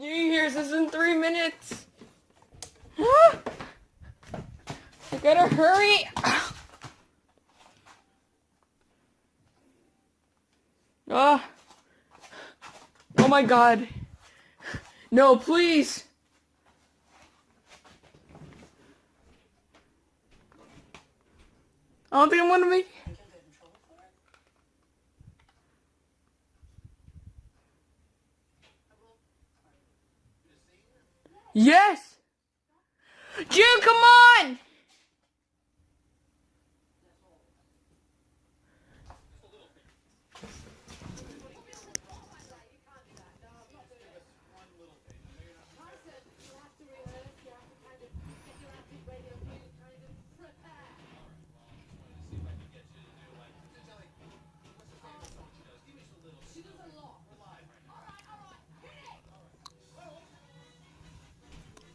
New Year's is in three minutes. I gotta hurry. Ah. Oh my god. No, please. I don't think I'm gonna make. Yes. June, come on.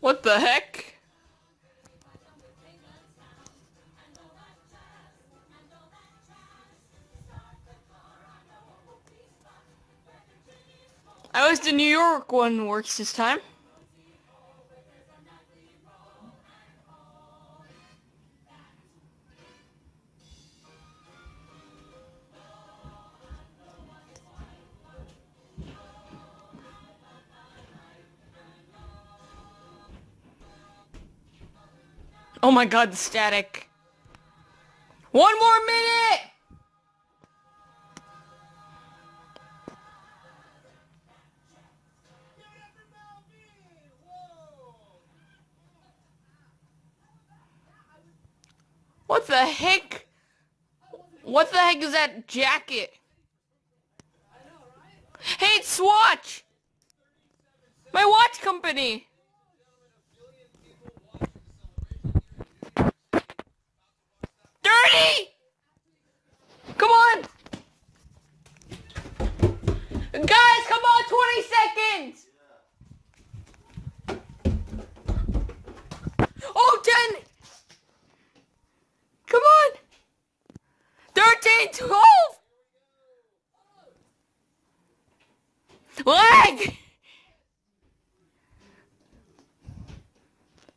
What the heck? I was the New York one works this time. Oh my god, the static. One more minute! What the heck? What the heck is that jacket? Hey, it's Swatch! My watch company! Dirty! Come on! Guys, come on, 20 seconds! Oh, 10! Come on! 13, 12! Leg!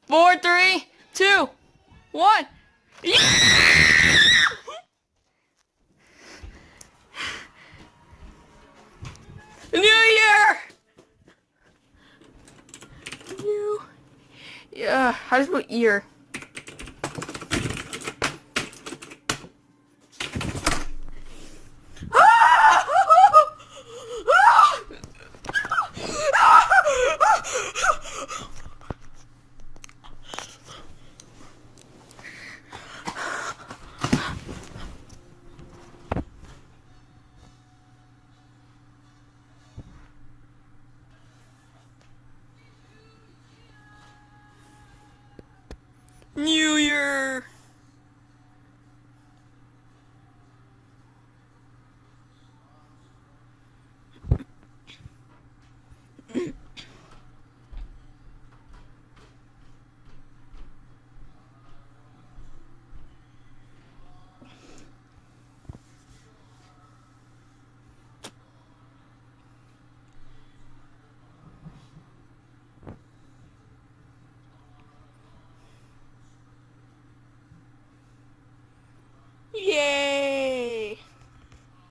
Four, three, two, one. Yeah! New Year! New. Yeah, how do you spell ear? New Year!